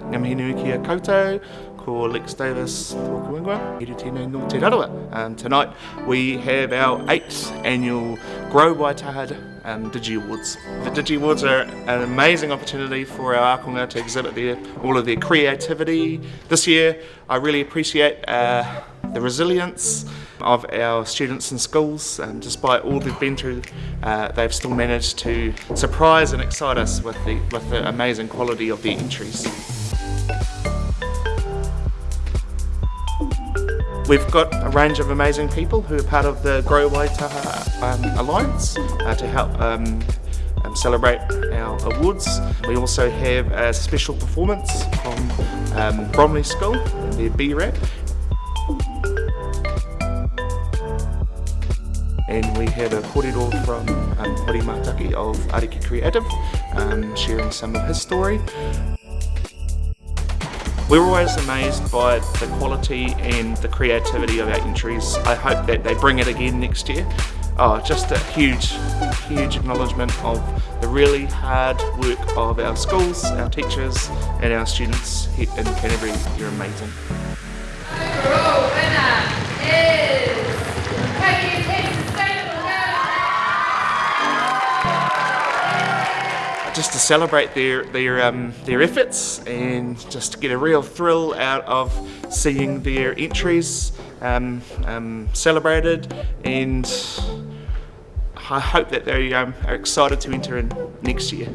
Ngamihi nui kia koutou, ko Lex Davis tōku ingoa, Iri tēnei no te rarawa. Um, tonight we have our 8th annual Grow Waitaha um, Digi Awards. The Digi Awards are an amazing opportunity for our akonga to exhibit their, all of their creativity. This year I really appreciate uh, the resilience of our students in schools and despite all they've been through uh, they've still managed to surprise and excite us with the, with the amazing quality of their entries. We've got a range of amazing people who are part of the Grow Waitaha um, Alliance uh, to help um, um, celebrate our awards. We also have a special performance from um, Bromley School their B-Rap and we have a kōrero from um, Hori Mataki of Ariki Creative um, sharing some of his story. We're always amazed by the quality and the creativity of our entries. I hope that they bring it again next year. Oh, just a huge, huge acknowledgement of the really hard work of our schools, our teachers and our students here in Canterbury. You're amazing. Just to celebrate their their um, their efforts and just to get a real thrill out of seeing their entries um, um, celebrated and I hope that they um, are excited to enter in next year.